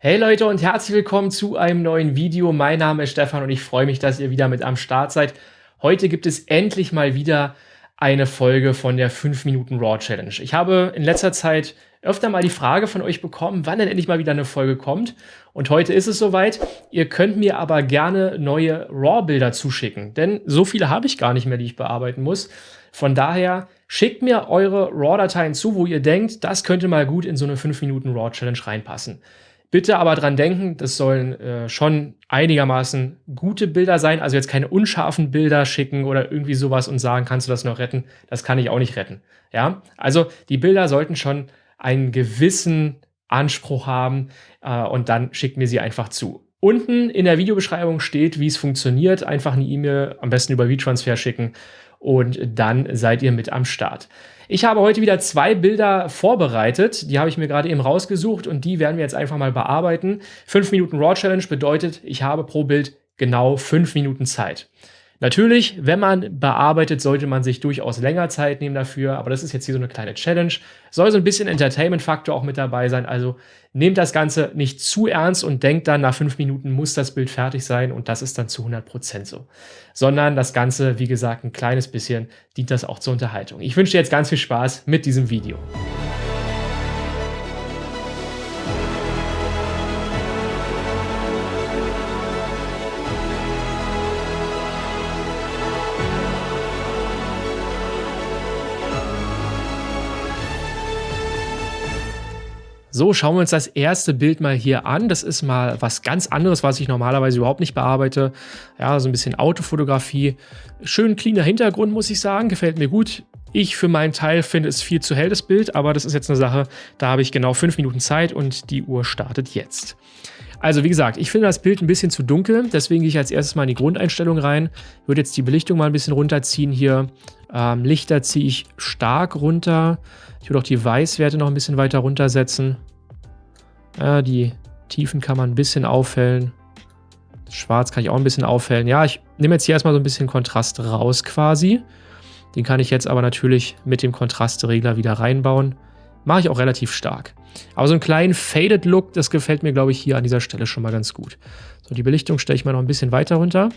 Hey Leute und herzlich willkommen zu einem neuen Video. Mein Name ist Stefan und ich freue mich, dass ihr wieder mit am Start seid. Heute gibt es endlich mal wieder eine Folge von der 5 Minuten Raw Challenge. Ich habe in letzter Zeit öfter mal die Frage von euch bekommen, wann denn endlich mal wieder eine Folge kommt. Und heute ist es soweit. Ihr könnt mir aber gerne neue RAW-Bilder zuschicken, denn so viele habe ich gar nicht mehr, die ich bearbeiten muss. Von daher schickt mir eure RAW-Dateien zu, wo ihr denkt, das könnte mal gut in so eine 5 Minuten Raw Challenge reinpassen. Bitte aber dran denken, das sollen äh, schon einigermaßen gute Bilder sein, also jetzt keine unscharfen Bilder schicken oder irgendwie sowas und sagen, kannst du das noch retten? Das kann ich auch nicht retten. Ja, also die Bilder sollten schon einen gewissen Anspruch haben äh, und dann schickt mir sie einfach zu. Unten in der Videobeschreibung steht, wie es funktioniert. Einfach eine E-Mail, am besten über WeTransfer schicken und dann seid ihr mit am Start. Ich habe heute wieder zwei Bilder vorbereitet. Die habe ich mir gerade eben rausgesucht und die werden wir jetzt einfach mal bearbeiten. 5 Minuten Raw Challenge bedeutet, ich habe pro Bild genau 5 Minuten Zeit. Natürlich, wenn man bearbeitet, sollte man sich durchaus länger Zeit nehmen dafür, aber das ist jetzt hier so eine kleine Challenge. Soll so ein bisschen Entertainment-Faktor auch mit dabei sein, also nehmt das Ganze nicht zu ernst und denkt dann, nach fünf Minuten muss das Bild fertig sein und das ist dann zu 100% so. Sondern das Ganze, wie gesagt, ein kleines bisschen dient das auch zur Unterhaltung. Ich wünsche dir jetzt ganz viel Spaß mit diesem Video. So, schauen wir uns das erste Bild mal hier an. Das ist mal was ganz anderes, was ich normalerweise überhaupt nicht bearbeite. Ja, so ein bisschen Autofotografie. Schön cleaner Hintergrund, muss ich sagen. Gefällt mir gut. Ich für meinen Teil finde es viel zu hell, das Bild, aber das ist jetzt eine Sache, da habe ich genau fünf Minuten Zeit und die Uhr startet jetzt. Also wie gesagt, ich finde das Bild ein bisschen zu dunkel, deswegen gehe ich als erstes mal in die Grundeinstellung rein. Würde jetzt die Belichtung mal ein bisschen runterziehen hier. Ähm, Lichter ziehe ich stark runter. Ich würde auch die Weißwerte noch ein bisschen weiter runtersetzen. Ja, die Tiefen kann man ein bisschen aufhellen. Das Schwarz kann ich auch ein bisschen aufhellen. Ja, ich nehme jetzt hier erstmal so ein bisschen Kontrast raus quasi. Den kann ich jetzt aber natürlich mit dem Kontrastregler wieder reinbauen. Mache ich auch relativ stark. Aber so einen kleinen Faded Look, das gefällt mir, glaube ich, hier an dieser Stelle schon mal ganz gut. So, die Belichtung stelle ich mal noch ein bisschen weiter runter.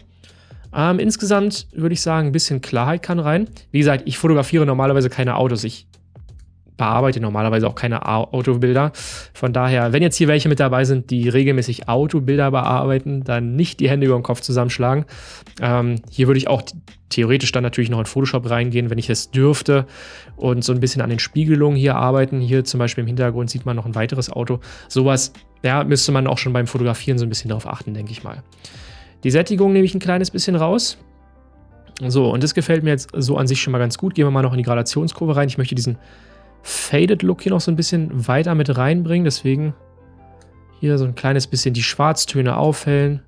Ähm, insgesamt würde ich sagen, ein bisschen Klarheit kann rein. Wie gesagt, ich fotografiere normalerweise keine Autos. Ich bearbeite normalerweise auch keine Autobilder. Von daher, wenn jetzt hier welche mit dabei sind, die regelmäßig Autobilder bearbeiten, dann nicht die Hände über den Kopf zusammenschlagen. Ähm, hier würde ich auch theoretisch dann natürlich noch in Photoshop reingehen, wenn ich es dürfte und so ein bisschen an den Spiegelungen hier arbeiten. Hier zum Beispiel im Hintergrund sieht man noch ein weiteres Auto. Sowas, ja, müsste man auch schon beim Fotografieren so ein bisschen darauf achten, denke ich mal. Die Sättigung nehme ich ein kleines bisschen raus. So, und das gefällt mir jetzt so an sich schon mal ganz gut. Gehen wir mal noch in die Gradationskurve rein. Ich möchte diesen Faded Look hier noch so ein bisschen weiter mit reinbringen. Deswegen hier so ein kleines bisschen die Schwarztöne aufhellen,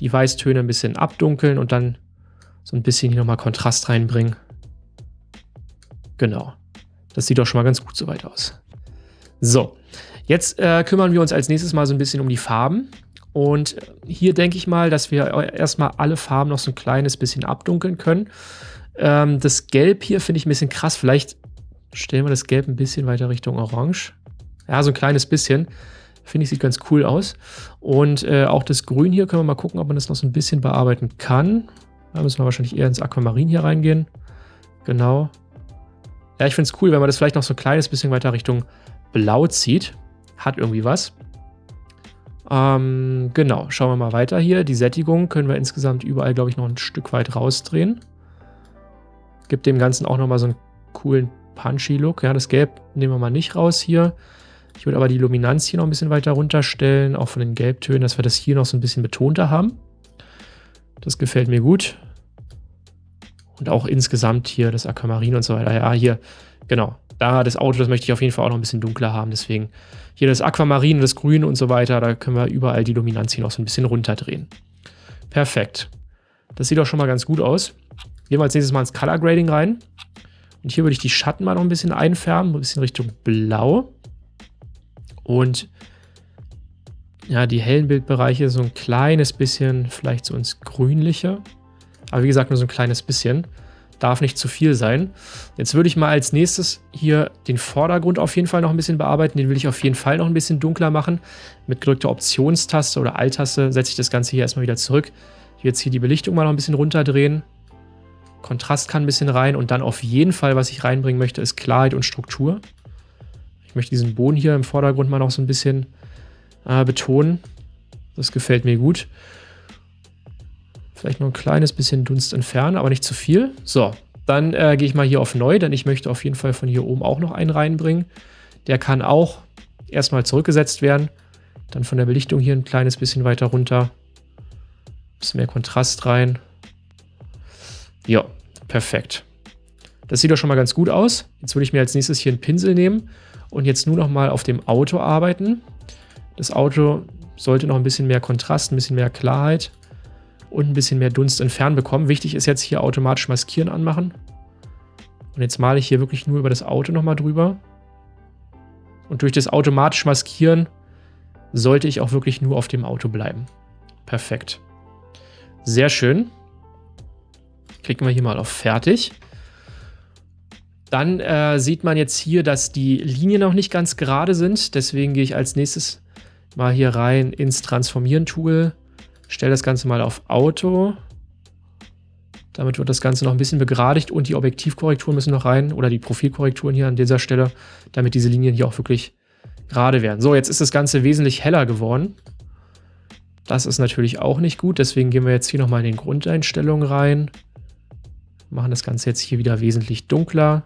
die Weißtöne ein bisschen abdunkeln und dann so ein bisschen hier nochmal Kontrast reinbringen. Genau. Das sieht doch schon mal ganz gut soweit aus. So, jetzt äh, kümmern wir uns als nächstes mal so ein bisschen um die Farben. Und hier denke ich mal, dass wir erstmal alle Farben noch so ein kleines bisschen abdunkeln können. Ähm, das Gelb hier finde ich ein bisschen krass. Vielleicht Stellen wir das Gelb ein bisschen weiter Richtung Orange. Ja, so ein kleines bisschen. Finde ich, sieht ganz cool aus. Und äh, auch das Grün hier können wir mal gucken, ob man das noch so ein bisschen bearbeiten kann. Da müssen wir wahrscheinlich eher ins Aquamarin hier reingehen. Genau. Ja, ich finde es cool, wenn man das vielleicht noch so ein kleines bisschen weiter Richtung Blau zieht. Hat irgendwie was. Ähm, genau, schauen wir mal weiter hier. Die Sättigung können wir insgesamt überall, glaube ich, noch ein Stück weit rausdrehen. Gibt dem Ganzen auch nochmal so einen coolen punchy Look. Ja, das Gelb nehmen wir mal nicht raus hier. Ich würde aber die Luminanz hier noch ein bisschen weiter runterstellen, auch von den Gelbtönen, dass wir das hier noch so ein bisschen betonter haben. Das gefällt mir gut. Und auch insgesamt hier das Aquamarin und so weiter. Ja, hier, genau. Da das Auto, das möchte ich auf jeden Fall auch noch ein bisschen dunkler haben. Deswegen hier das Aquamarin, das Grün und so weiter. Da können wir überall die Luminanz hier noch so ein bisschen runterdrehen. Perfekt. Das sieht auch schon mal ganz gut aus. Gehen wir als nächstes mal ins Color Grading rein. Und hier würde ich die Schatten mal noch ein bisschen einfärben, ein bisschen Richtung Blau. Und ja, die hellen Bildbereiche so ein kleines bisschen, vielleicht so ins Grünliche. Aber wie gesagt, nur so ein kleines bisschen. darf nicht zu viel sein. Jetzt würde ich mal als nächstes hier den Vordergrund auf jeden Fall noch ein bisschen bearbeiten. Den will ich auf jeden Fall noch ein bisschen dunkler machen. Mit gedrückter Optionstaste oder Alt-Taste setze ich das Ganze hier erstmal wieder zurück. Jetzt hier die Belichtung mal noch ein bisschen runterdrehen. Kontrast kann ein bisschen rein und dann auf jeden Fall, was ich reinbringen möchte, ist Klarheit und Struktur. Ich möchte diesen Boden hier im Vordergrund mal noch so ein bisschen äh, betonen. Das gefällt mir gut. Vielleicht noch ein kleines bisschen Dunst entfernen, aber nicht zu viel. So, dann äh, gehe ich mal hier auf Neu, denn ich möchte auf jeden Fall von hier oben auch noch einen reinbringen. Der kann auch erstmal zurückgesetzt werden. Dann von der Belichtung hier ein kleines bisschen weiter runter. Ein bisschen mehr Kontrast rein. Ja, perfekt. Das sieht doch schon mal ganz gut aus. Jetzt würde ich mir als nächstes hier einen Pinsel nehmen und jetzt nur noch mal auf dem Auto arbeiten. Das Auto sollte noch ein bisschen mehr Kontrast, ein bisschen mehr Klarheit und ein bisschen mehr Dunst entfernen bekommen. Wichtig ist jetzt hier automatisch Maskieren anmachen. Und jetzt male ich hier wirklich nur über das Auto nochmal drüber. Und durch das automatisch Maskieren sollte ich auch wirklich nur auf dem Auto bleiben. Perfekt. Sehr schön. Klicken wir hier mal auf Fertig. Dann äh, sieht man jetzt hier, dass die Linien noch nicht ganz gerade sind. Deswegen gehe ich als nächstes mal hier rein ins Transformieren-Tool Stelle das Ganze mal auf Auto. Damit wird das Ganze noch ein bisschen begradigt und die Objektivkorrekturen müssen noch rein oder die Profilkorrekturen hier an dieser Stelle, damit diese Linien hier auch wirklich gerade werden. So, jetzt ist das Ganze wesentlich heller geworden. Das ist natürlich auch nicht gut, deswegen gehen wir jetzt hier nochmal in den Grundeinstellungen rein. Machen das Ganze jetzt hier wieder wesentlich dunkler.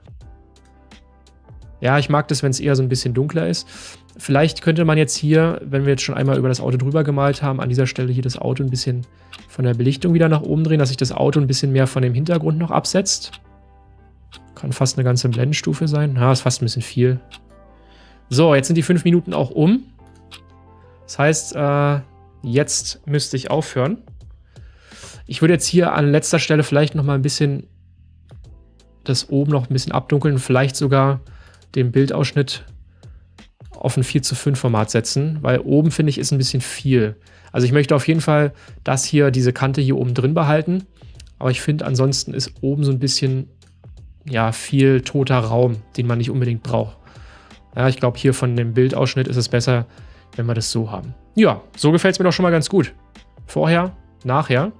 Ja, ich mag das, wenn es eher so ein bisschen dunkler ist. Vielleicht könnte man jetzt hier, wenn wir jetzt schon einmal über das Auto drüber gemalt haben, an dieser Stelle hier das Auto ein bisschen von der Belichtung wieder nach oben drehen, dass sich das Auto ein bisschen mehr von dem Hintergrund noch absetzt. Kann fast eine ganze Blendenstufe sein. Ja, ist fast ein bisschen viel. So, jetzt sind die fünf Minuten auch um. Das heißt, äh, jetzt müsste ich aufhören. Ich würde jetzt hier an letzter Stelle vielleicht noch mal ein bisschen das oben noch ein bisschen abdunkeln, vielleicht sogar den Bildausschnitt auf ein 4 zu 5 Format setzen, weil oben finde ich ist ein bisschen viel. Also ich möchte auf jeden Fall das hier, diese Kante hier oben drin behalten, aber ich finde ansonsten ist oben so ein bisschen ja, viel toter Raum, den man nicht unbedingt braucht. Ja, ich glaube hier von dem Bildausschnitt ist es besser, wenn wir das so haben. Ja, so gefällt es mir doch schon mal ganz gut. Vorher, nachher.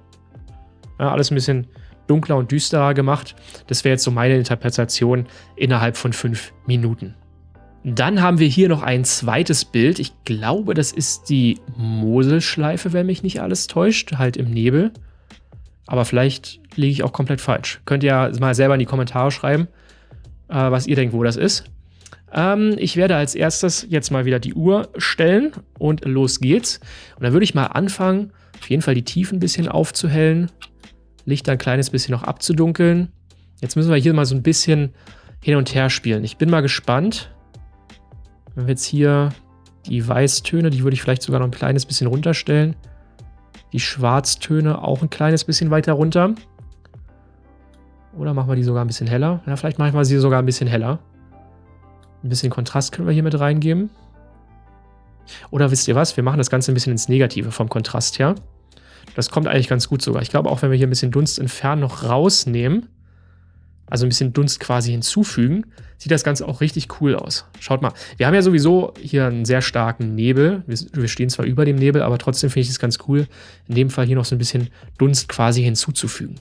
Ja, alles ein bisschen dunkler und düsterer gemacht. Das wäre jetzt so meine Interpretation innerhalb von fünf Minuten. Dann haben wir hier noch ein zweites Bild. Ich glaube, das ist die Moselschleife, wenn mich nicht alles täuscht, halt im Nebel. Aber vielleicht liege ich auch komplett falsch. Könnt ihr ja mal selber in die Kommentare schreiben, äh, was ihr denkt, wo das ist. Ähm, ich werde als erstes jetzt mal wieder die Uhr stellen und los geht's. Und dann würde ich mal anfangen, auf jeden Fall die Tiefen ein bisschen aufzuhellen, Licht ein kleines bisschen noch abzudunkeln. Jetzt müssen wir hier mal so ein bisschen hin und her spielen. Ich bin mal gespannt, wenn wir jetzt hier die Weißtöne, die würde ich vielleicht sogar noch ein kleines bisschen runterstellen. Die Schwarztöne auch ein kleines bisschen weiter runter. Oder machen wir die sogar ein bisschen heller? Ja, vielleicht machen wir sie sogar ein bisschen heller. Ein bisschen Kontrast können wir hier mit reingeben. Oder wisst ihr was? Wir machen das Ganze ein bisschen ins Negative vom Kontrast her. Das kommt eigentlich ganz gut sogar. Ich glaube auch, wenn wir hier ein bisschen Dunst entfernen noch rausnehmen, also ein bisschen Dunst quasi hinzufügen, sieht das Ganze auch richtig cool aus. Schaut mal, wir haben ja sowieso hier einen sehr starken Nebel. Wir, wir stehen zwar über dem Nebel, aber trotzdem finde ich es ganz cool, in dem Fall hier noch so ein bisschen Dunst quasi hinzuzufügen.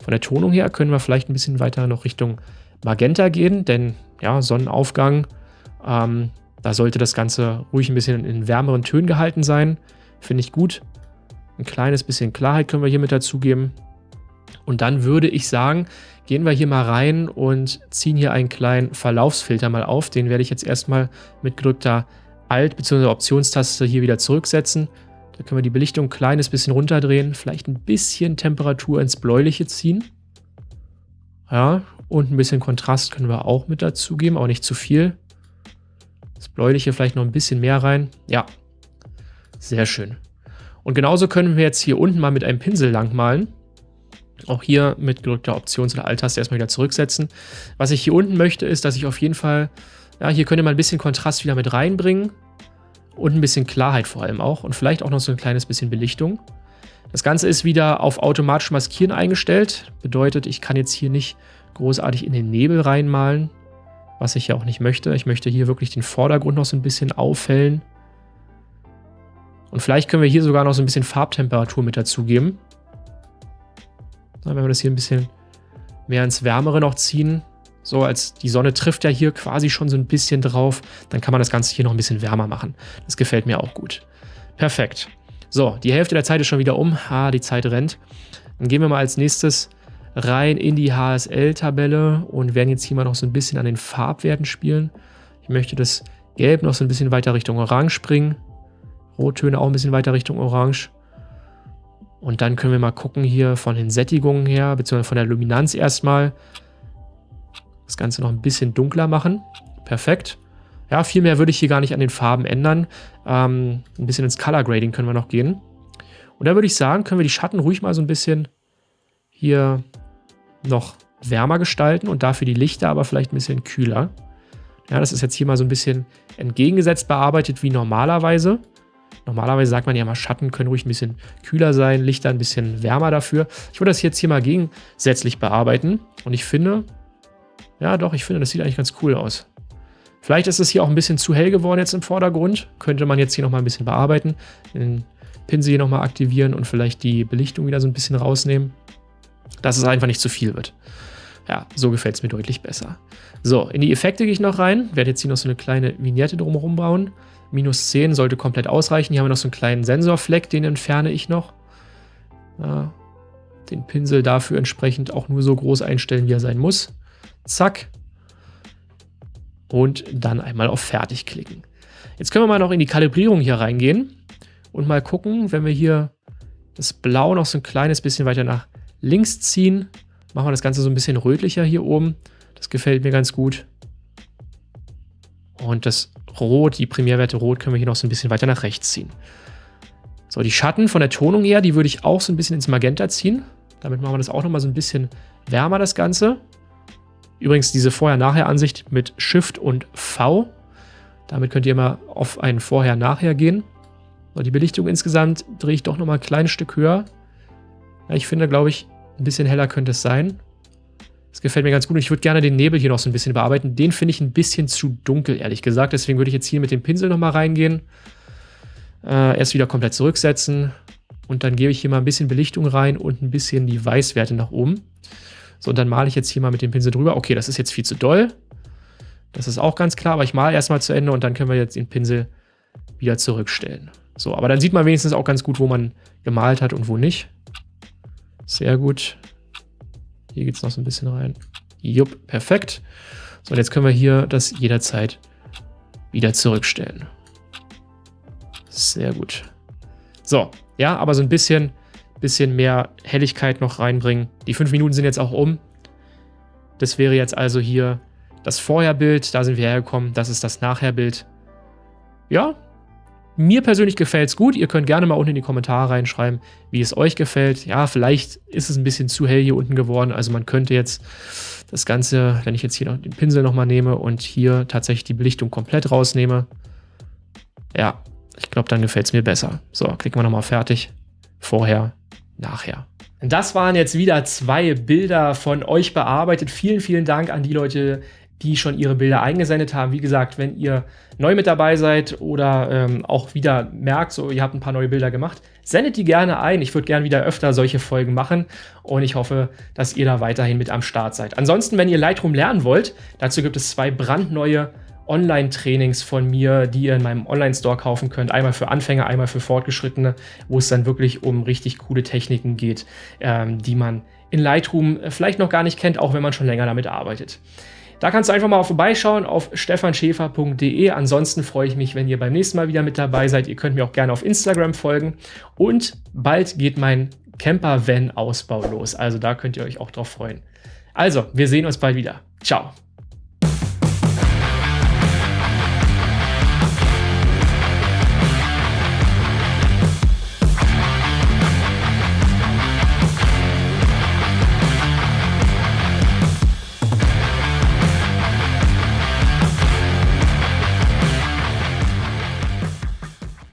Von der Tonung her können wir vielleicht ein bisschen weiter noch Richtung Magenta gehen, denn ja, Sonnenaufgang, ähm, da sollte das Ganze ruhig ein bisschen in wärmeren Tönen gehalten sein. Finde ich gut. Ein kleines bisschen Klarheit können wir hier mit dazugeben. Und dann würde ich sagen, gehen wir hier mal rein und ziehen hier einen kleinen Verlaufsfilter mal auf. Den werde ich jetzt erstmal mit gedrückter Alt- bzw. Optionstaste hier wieder zurücksetzen. Da können wir die Belichtung ein kleines bisschen runterdrehen, vielleicht ein bisschen Temperatur ins Bläuliche ziehen. Ja, und ein bisschen Kontrast können wir auch mit dazugeben, aber nicht zu viel. Das Bläuliche vielleicht noch ein bisschen mehr rein. Ja, sehr schön. Und genauso können wir jetzt hier unten mal mit einem Pinsel langmalen. Auch hier mit gedrückter Options- oder Alt-Taste erstmal wieder zurücksetzen. Was ich hier unten möchte, ist, dass ich auf jeden Fall, ja, hier könnte man ein bisschen Kontrast wieder mit reinbringen und ein bisschen Klarheit vor allem auch und vielleicht auch noch so ein kleines bisschen Belichtung. Das Ganze ist wieder auf automatisch maskieren eingestellt. Bedeutet, ich kann jetzt hier nicht großartig in den Nebel reinmalen, was ich ja auch nicht möchte. Ich möchte hier wirklich den Vordergrund noch so ein bisschen aufhellen. Und vielleicht können wir hier sogar noch so ein bisschen Farbtemperatur mit dazugeben. Wenn wir das hier ein bisschen mehr ins Wärmere noch ziehen, so als die Sonne trifft ja hier quasi schon so ein bisschen drauf, dann kann man das Ganze hier noch ein bisschen wärmer machen. Das gefällt mir auch gut. Perfekt. So, die Hälfte der Zeit ist schon wieder um. Ah, die Zeit rennt. Dann gehen wir mal als nächstes rein in die HSL-Tabelle und werden jetzt hier mal noch so ein bisschen an den Farbwerten spielen. Ich möchte das Gelb noch so ein bisschen weiter Richtung Orange bringen. Rottöne auch ein bisschen weiter Richtung Orange. Und dann können wir mal gucken hier von den Sättigungen her, beziehungsweise von der Luminanz erstmal. Das Ganze noch ein bisschen dunkler machen. Perfekt. Ja, viel mehr würde ich hier gar nicht an den Farben ändern. Ähm, ein bisschen ins Color Grading können wir noch gehen. Und da würde ich sagen, können wir die Schatten ruhig mal so ein bisschen hier noch wärmer gestalten und dafür die Lichter aber vielleicht ein bisschen kühler. Ja, das ist jetzt hier mal so ein bisschen entgegengesetzt bearbeitet wie normalerweise. Normalerweise sagt man ja mal, Schatten können ruhig ein bisschen kühler sein, Lichter ein bisschen wärmer dafür. Ich würde das jetzt hier mal gegensätzlich bearbeiten und ich finde, ja doch, ich finde, das sieht eigentlich ganz cool aus. Vielleicht ist es hier auch ein bisschen zu hell geworden jetzt im Vordergrund. Könnte man jetzt hier nochmal ein bisschen bearbeiten. Den Pinsel hier nochmal aktivieren und vielleicht die Belichtung wieder so ein bisschen rausnehmen. Dass es einfach nicht zu viel wird. Ja, so gefällt es mir deutlich besser. So, in die Effekte gehe ich noch rein. Werde jetzt hier noch so eine kleine Vignette drumherum bauen. Minus 10 sollte komplett ausreichen. Hier haben wir noch so einen kleinen Sensorfleck, den entferne ich noch. Ja, den Pinsel dafür entsprechend auch nur so groß einstellen, wie er sein muss. Zack. Und dann einmal auf Fertig klicken. Jetzt können wir mal noch in die Kalibrierung hier reingehen und mal gucken, wenn wir hier das Blau noch so ein kleines bisschen weiter nach links ziehen, machen wir das Ganze so ein bisschen rötlicher hier oben. Das gefällt mir ganz gut. Und das Rot, die Primärwerte Rot, können wir hier noch so ein bisschen weiter nach rechts ziehen. So, die Schatten von der Tonung her, die würde ich auch so ein bisschen ins Magenta ziehen. Damit machen wir das auch nochmal so ein bisschen wärmer, das Ganze. Übrigens diese Vorher-Nachher-Ansicht mit Shift und V. Damit könnt ihr mal auf ein Vorher-Nachher gehen. So, die Belichtung insgesamt drehe ich doch nochmal ein kleines Stück höher. Ja, ich finde, glaube ich, ein bisschen heller könnte es sein. Das gefällt mir ganz gut und ich würde gerne den Nebel hier noch so ein bisschen bearbeiten. Den finde ich ein bisschen zu dunkel, ehrlich gesagt. Deswegen würde ich jetzt hier mit dem Pinsel nochmal reingehen. Äh, erst wieder komplett zurücksetzen. Und dann gebe ich hier mal ein bisschen Belichtung rein und ein bisschen die Weißwerte nach oben. So, und dann male ich jetzt hier mal mit dem Pinsel drüber. Okay, das ist jetzt viel zu doll. Das ist auch ganz klar, aber ich male erstmal zu Ende und dann können wir jetzt den Pinsel wieder zurückstellen. So, aber dann sieht man wenigstens auch ganz gut, wo man gemalt hat und wo nicht. Sehr gut. Hier geht es noch so ein bisschen rein. Jupp, perfekt. So, und jetzt können wir hier das jederzeit wieder zurückstellen. Sehr gut. So, ja, aber so ein bisschen, bisschen mehr Helligkeit noch reinbringen. Die fünf Minuten sind jetzt auch um. Das wäre jetzt also hier das Vorherbild. Da sind wir hergekommen. Das ist das Nachherbild. Ja, mir persönlich gefällt es gut. Ihr könnt gerne mal unten in die Kommentare reinschreiben, wie es euch gefällt. Ja, vielleicht ist es ein bisschen zu hell hier unten geworden. Also man könnte jetzt das Ganze, wenn ich jetzt hier noch den Pinsel nochmal nehme und hier tatsächlich die Belichtung komplett rausnehme. Ja, ich glaube, dann gefällt es mir besser. So, klicken wir nochmal fertig. Vorher, nachher. Das waren jetzt wieder zwei Bilder von euch bearbeitet. Vielen, vielen Dank an die Leute, die schon ihre Bilder eingesendet haben. Wie gesagt, wenn ihr neu mit dabei seid oder ähm, auch wieder merkt, so ihr habt ein paar neue Bilder gemacht, sendet die gerne ein. Ich würde gerne wieder öfter solche Folgen machen und ich hoffe, dass ihr da weiterhin mit am Start seid. Ansonsten, wenn ihr Lightroom lernen wollt, dazu gibt es zwei brandneue Online-Trainings von mir, die ihr in meinem Online-Store kaufen könnt. Einmal für Anfänger, einmal für Fortgeschrittene, wo es dann wirklich um richtig coole Techniken geht, ähm, die man in Lightroom vielleicht noch gar nicht kennt, auch wenn man schon länger damit arbeitet. Da kannst du einfach mal vorbeischauen auf stefanschäfer.de. Ansonsten freue ich mich, wenn ihr beim nächsten Mal wieder mit dabei seid. Ihr könnt mir auch gerne auf Instagram folgen. Und bald geht mein Camper-Van-Ausbau los. Also da könnt ihr euch auch drauf freuen. Also, wir sehen uns bald wieder. Ciao.